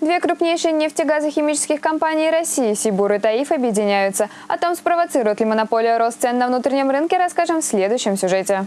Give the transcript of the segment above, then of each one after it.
Две крупнейшие нефтегазохимических компании России «Сибур» и «Таиф» объединяются. О том, спровоцирует ли монополия рост цен на внутреннем рынке, расскажем в следующем сюжете.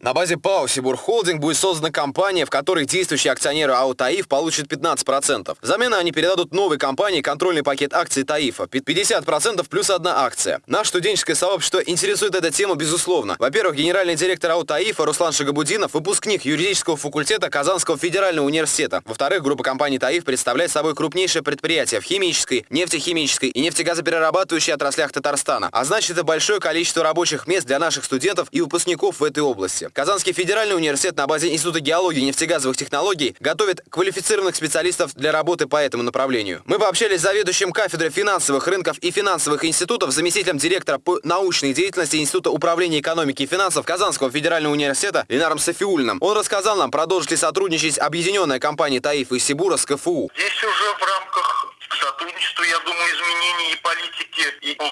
На базе ПАО «Сибур Холдинг» будет создана компания, в которой действующие акционеры АО «Таиф» получат 15%. Взамен они передадут новой компании контрольный пакет акций «Таифа» 50% плюс одна акция. Наше студенческое сообщество интересует эта тема безусловно. Во-первых, генеральный директор АО «Таифа» Руслан Шагабудинов, выпускник юридического факультета Казанского федерального университета. Во-вторых, группа компаний «Таиф» представляет собой крупнейшее предприятие в химической, нефтехимической и нефтегазоперерабатывающей отраслях Татарстана. А значит, это большое количество рабочих мест для наших студентов и выпускников в этой области. Казанский федеральный университет на базе Института геологии и нефтегазовых технологий готовит квалифицированных специалистов для работы по этому направлению. Мы пообщались с заведующим кафедрой финансовых рынков и финансовых институтов, заместителем директора по научной деятельности Института управления экономики и финансов Казанского федерального университета Ленаром Софиульным. Он рассказал нам, продолжит ли сотрудничать объединенная компания ТАИФ и Сибура с КФУ. Здесь уже в рамках сотрудничества, я думаю, изменений и политики, и по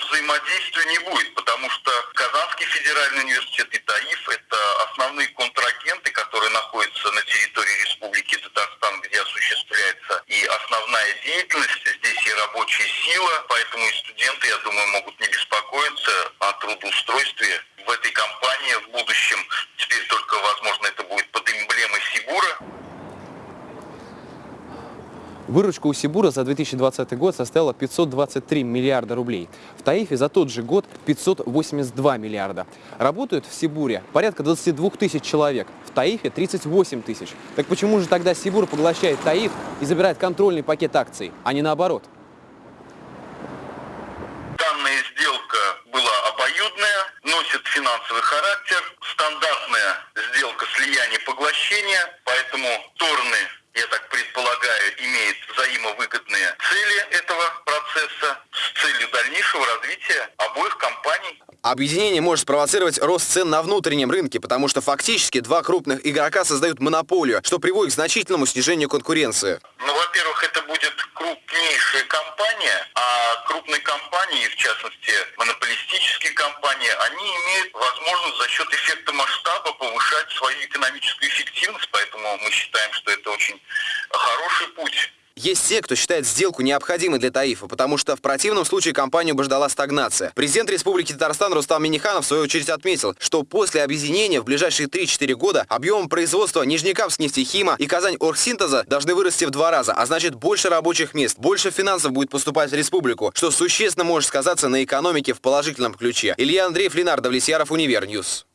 не будет, потому что Казанский федеральный университет и ТАИФ – это основные контрагенты, которые находятся на территории Республики Татарстан, где осуществляется и деятельность, здесь и рабочая сила, поэтому и студенты, я думаю, могут не беспокоиться о трудоустройстве в этой компании в будущем. Теперь только, возможно, это будет под эмблемой Сибура. Выручка у Сибура за 2020 год составила 523 миллиарда рублей. В Таифе за тот же год 582 миллиарда. Работают в Сибуре порядка 22 тысяч человек, в Таифе 38 тысяч. Так почему же тогда Сибур поглощает Таиф и забирает контрольный пакет акций, а не наоборот? Данная сделка была обоюдная, носит финансовый характер, стандартная сделка слияния-поглощения, поэтому стороны я так предполагаю, имеет взаимовыгодные цели этого процесса с целью дальнейшего развития обоих компаний. Объединение может спровоцировать рост цен на внутреннем рынке, потому что фактически два крупных игрока создают монополию, что приводит к значительному снижению конкуренции. Ну, во-первых, это будет крупнейшая компания, а крупные компании, в частности монополистические компании, они имеют возможность за счет эффекта масштаба повышать свою экономическую эффективность, поэтому мы считаем, что это очень хороший путь. Есть те, кто считает сделку необходимой для Таифа, потому что в противном случае компанию бы ждала стагнация. Президент Республики Татарстан Рустам Миниханов в свою очередь отметил, что после объединения в ближайшие 3-4 года объем производства Нижнекамскнефтехима и Казаньоргсинтеза должны вырасти в два раза, а значит больше рабочих мест, больше финансов будет поступать в республику, что существенно может сказаться на экономике в положительном ключе. Илья Андреев, Ленар Давлетьяров, Univer News.